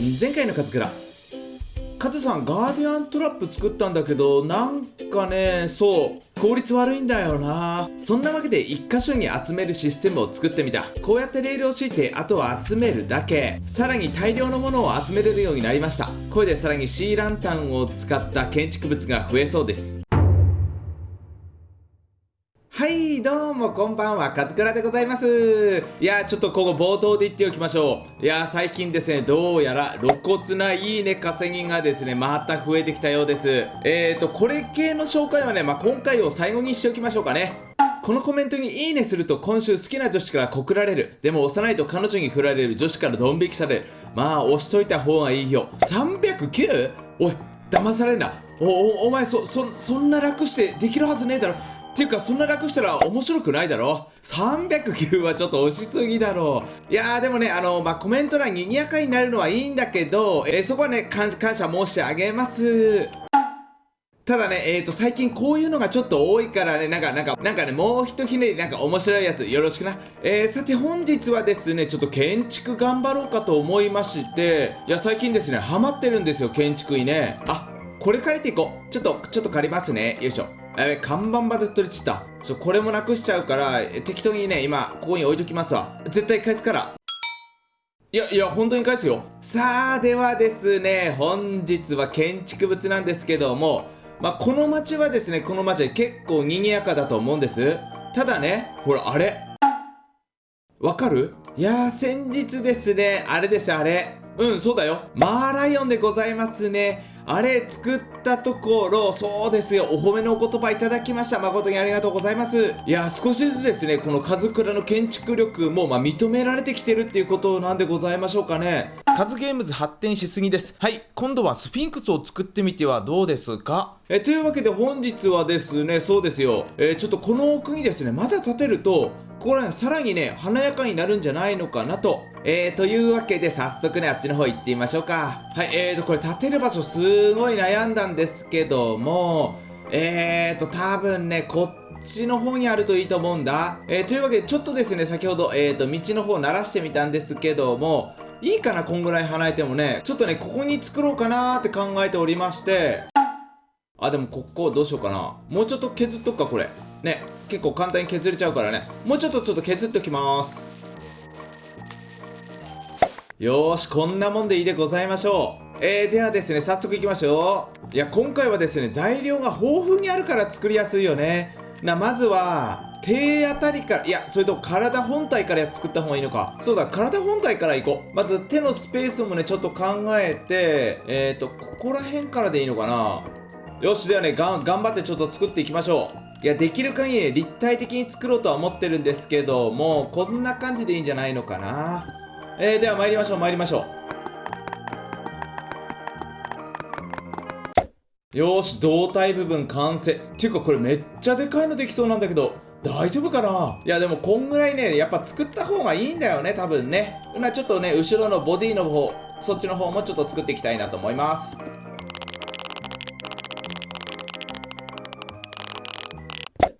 前回のカズクラ。カズさんガーディアントラップ作ったんだけどなんかねそう効率悪いんだよな。そんなわけで1箇所に集めるシステムを作ってみた。こうやってレールを敷いてあとは集めるだけ。さらに大量のものを集めれるようになりました。これでさらにシーランタンを使った建築物が増えそうです。どうもこんばんはカズクラでございますいやちょっとここ冒頭で言っておきましょういや最近ですねどうやら露骨ないいね稼ぎがですねまた増えてきたようですえーとこれ系の紹介はねまあ、今回を最後にしておきましょうかねこのコメントにいいねすると今週好きな女子から告られる。でも押さないと彼女に振られる女子からドン引きされる。まあ押しといた方がいいよ。309? おい、騙されんな。お、お、お前そ、そ、そんな楽してできるはずねえだろ。ていうかそんな楽したら面白くないだろ309はちょっと押しすぎだろいやーでもねあのまあ、コメント欄にぎやかになるのはいいんだけど、えー、そこはね感謝申し上げますただね、えーと、最近こういうのがちょっと多いからね、なんか、なんか、なんかね、もうひとひねり、なんか面白いやつ、よろしくな。えー、さて本日はですね、ちょっと建築頑張ろうかと思いまして、いや、最近ですね、ハマってるんですよ、建築にね。あ、これ借りていこう。ちょっと、ちょっと借りますね。よいしょ。やべ、看板まで取れちった。ちょ、これもなくしちゃうから、適当にね、今、ここに置いときますわ。絶対返すから。いやいや、本当に返すよ。さあ、ではですね、本日は建築物なんですけども、まあ、この街はですね、この街は結構賑やかだと思うんです。ただね、ほら、あれわかる？いやー、先日ですね、あれですあれ。うん、そうだよ。マーライオンでございますね。あれ作ったところ、そうですよ、お褒めのお言葉いただきました。誠にありがとうございます。いや、少しずつですね、このカズクラの建築力も、まあ、認められてきてるっていうことなんでございましょうかね。カズゲームズ発展しすぎです。はい、今度はスフィンクスを作ってみてはどうですか？えというわけで本日はですね、そうですよ、えー、ちょっとこの奥にですね、まだ建てると、ここら辺さらにね、華やかになるんじゃないのかなと。えー、というわけで早速ね、あっちの方行ってみましょうか。はい、えーと、これ建てる場所すごい悩んだんですけども、えーと、多分ね、こっちの方にあるといいと思うんだ。えー、というわけで、ちょっとですね、先ほど、えーと、道の方を鳴らしてみたんですけども、いいかな、こんぐらい離れてもね。ちょっとね、ここに作ろうかなーって考えておりまして。あ、でもここどうしようかな。もうちょっと削っとくか、これ。ね結構簡単に削れちゃうからね。もうちょっとちょっと削っておきます。よーしこんなもんでいいでございましょう。えー、ではですね早速いきましょう。いや今回はですね材料が豊富にあるから作りやすいよね。なまずは手あたりからいやそれと体本体から作った方がいいのか。そうだ体本体からいこう。まず手のスペースもねちょっと考えてえっ、ー、とここら辺からでいいのかな。よしではね頑張ってちょっと作っていきましょう。いや、できる限り立体的に作ろうとは思ってるんですけどもう、こんな感じでいいんじゃないのかな。えー、では参りましょう、参りましょう。よし、胴体部分完成。っていうかこれめっちゃでかいのできそうなんだけど、大丈夫かな？いやでもこんぐらいね、やっぱ作った方がいいんだよね、多分ね。今ちょっとね、後ろのボディの方、そっちの方もちょっと作っていきたいなと思います。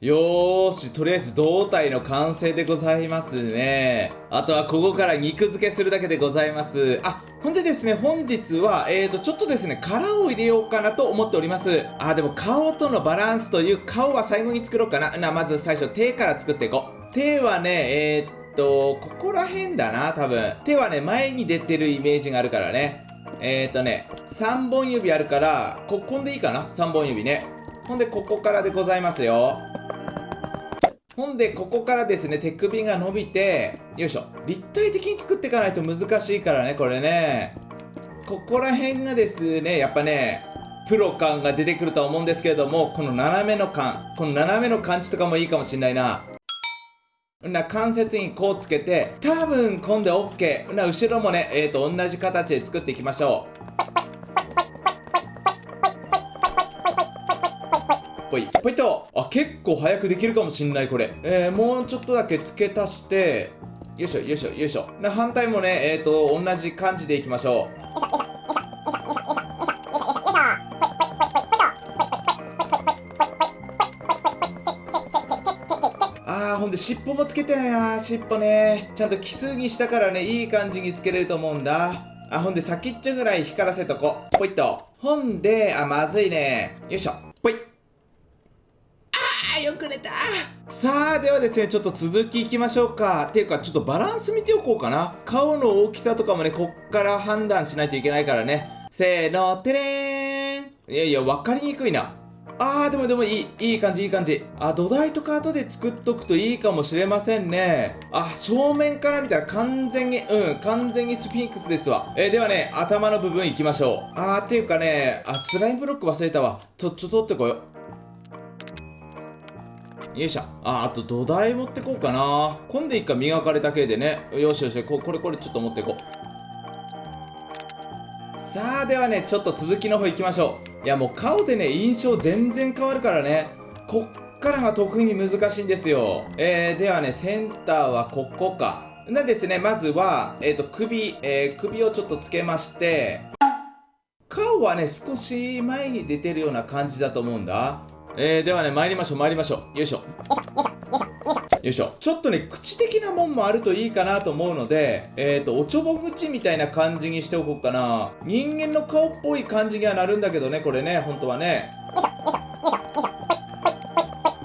よーし、とりあえず胴体の完成でございますね。あとはここから肉付けするだけでございます。あ、ほんでですね、本日は、えーと、ちょっとですね、殻を入れようかなと思っております。あ、でも顔とのバランスという顔は最後に作ろうかな。な、まず最初手から作っていこう。手はね、えー、っと、ここら辺だな、多分。手はね、前に出てるイメージがあるからね。えー、とね、3本指あるから、ここんでいいかな ?3 本指ね。ほんで、ここからでございますよ。ほんで、ここからですね、手首が伸びて、よいしょ。立体的に作っていかないと難しいからね、これね。ここら辺がですね、やっぱね、プロ感が出てくるとは思うんですけれども、この斜めの感、この斜めの感じとかもいいかもしんないな。な関節にこうつけて、多分今度 OK。な後ろもね、えっ、ー、と、同じ形で作っていきましょう。ぽいポイッとあ結構早くできるかもしんないこれ。えー、もうちょっとだけ付け足して。よいしょよいしょよいしょ。な反対もねえっ、ー、と同じ感じでいきましょう。あーほんで尻尾もつけてな尻尾ね。ちゃんと奇数にしたからねいい感じにつけれると思うんだ。あほんで先っちょぐらい光らせとこ。ポイッとほんであまずいね。よいしょ。ーよく寝た。さあではですねちょっと続きいきましょうか。っていうかちょっとバランス見ておこうかな。顔の大きさとかもねこっから判断しないといけないからね。せーのてれーん。いやいや分かりにくいな。あーでもでもいいいい感じいい感じ。あ土台とか後で作っとくといいかもしれませんね。あ正面から見たら完全にうん完全にスフィンクスですわ。えー、ではね頭の部分いきましょう。あーっていうかねあスライムブロック忘れたわ。とちょっと取ってこよう。よいしょ。ああと土台持ってこうかな。今度一回磨かれた系でね。よしよしここれこれちょっと持っていこう。さあではねちょっと続きの方行きましょう。いやもう顔でね印象全然変わるからね。こっからが特に難しいんですよ。えー、ではねセンターはここか。なんですねまずは、えーと、首、えー、首をちょっとつけまして。顔はね少し前に出てるような感じだと思うんだ。えー、ではね参りましょう参りましょう。よいしょ。よいしょ。よいしょ。よいしょちょっとね口的なもんもあるといいかなと思うのでえっ、ー、とおちょぼ口みたいな感じにしておこうかな。人間の顔っぽい感じにはなるんだけどねこれね本当はね。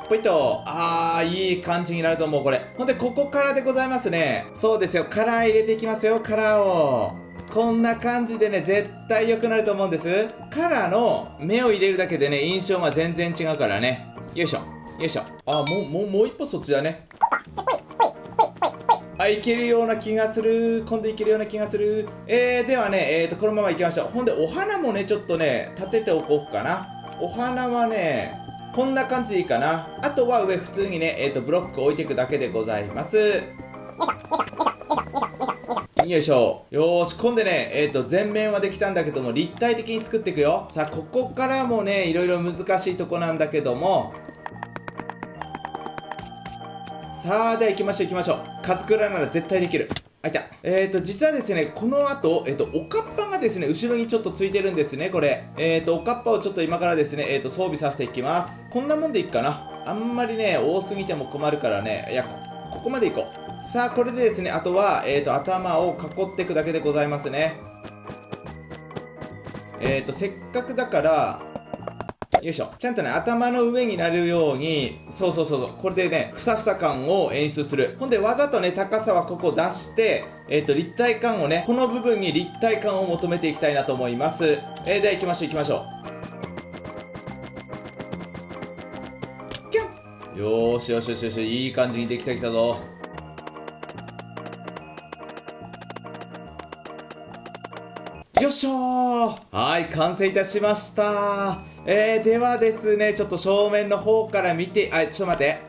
ポイッと。あーいい感じになると思うこれ。ほんでここからでございますね。そうですよ。カラー入れていきますよカラーを。こんな感じでね絶対良くなると思うんです。カラーの目を入れるだけでね印象が全然違うからね。よいしょ。よいしょ。あもうもうもう一歩そっちだね。あいけるような気がする。今度いけるような気がする。えー、ではねえーとこのままいきましょう。ほんでお花もねちょっとね立てておこうかな。お花はねこんな感じでいいかな。あとは上普通にねえっ、ー、とブロック置いていくだけでございます。よいしょ。よーし今度ねえっ、ー、と前面はできたんだけども立体的に作っていくよ。さあここからもねいろいろ難しいとこなんだけども。さあでは行きましょう行きましょう。カズクラなら絶対できる。あいた。えーと実はですねこの後えっ、ー、とおかっぱがですね後ろにちょっとついてるんですねこれ。えーとおかっぱをちょっと今からですねえーと装備させていきます。こんなもんでいいかな。あんまりね多すぎても困るからね。いやここまでいこう。さあこれでですねあとはえーと頭を囲っていくだけでございますね。えーとせっかくだからよいしょ。ちゃんとね頭の上になるようにそうそうそうそうこれでねふさふさ感を演出する。ほんでわざとね高さはここ出してえっ、ー、と立体感をねこの部分に立体感を求めていきたいなと思います。えー、では行きましょう行きましょう。よーしよしよしよしいい感じにできてきたぞ。よっしょはい完成いたしました。えー、ではですねちょっと正面の方から見てあちょっと待って。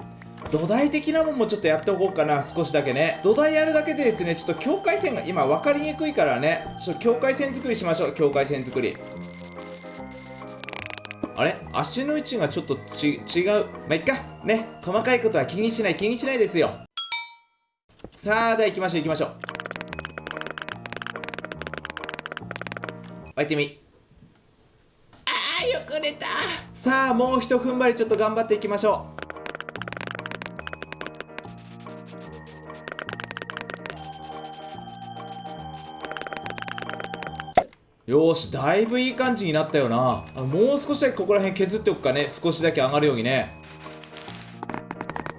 土台的なもんもちょっとやっておこうかな。少しだけね。土台やるだけでですねちょっと境界線が今分かりにくいからね。ちょっと境界線作りしましょう。境界線作り。あれ？足の位置がちょっとち違う。まあ、いっか。ね。細かいことは気にしない気にしないですよ。さあでは行きましょう行きましょう。開いてみ。あーよく寝た。さあもうひと踏ん張りちょっと頑張っていきましょう。よしだいぶいい感じになったよな。あもう少しだけここら辺削っておくかね。少しだけ上がるようにね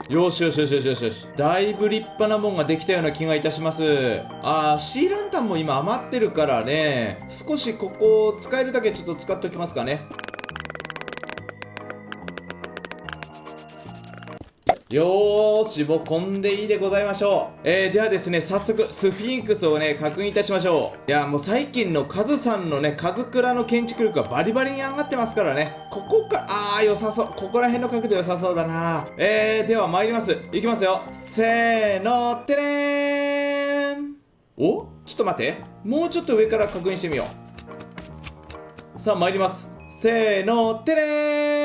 よしよしよしよしよし。よしだいぶ立派なもんができたような気がいたします。あーシーランタンも今余ってるからね。少しここ使えるだけちょっと使っておきますかね。よーし、もうこんでいいでございましょう。えー、ではですね、早速、スフィンクスをね、確認いたしましょう。いや、もう最近のカズさんのね、カズクラの建築力がバリバリに上がってますからね。ここか、あー、良さそう。ここら辺の角度良さそうだな。えー、では参ります。いきますよ。せーの、てれーん。おちょっと待って。もうちょっと上から確認してみよう。さあ、参ります。せーの、てれーん。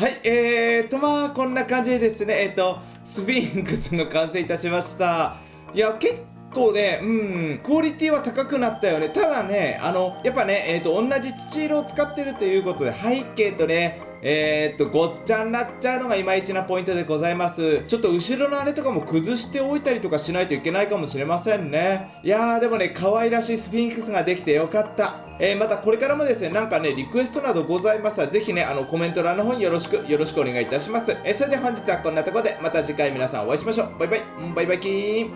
はい、えーと、まあ、こんな感じでですね、えっ、ー、と、スフィンクスが完成いたしました。いや、結構ねうんクオリティは高くなったよねただねあのやっぱねえっ、と同じ土色を使ってるということで背景とねえー、っとごっちゃになっちゃうのがいまいちなポイントでございます。ちょっと後ろのあれとかも崩しておいたりとかしないといけないかもしれませんね。いやーでもね可愛らしいスフィンクスができてよかった。えー、またこれからもですねなんかねリクエストなどございましたらぜひねあのコメント欄の方によろしくよろしくお願いいたします、えー、それでは本日はこんなところでまた次回皆さんお会いしましょう。バイバイ。バイバイキーン。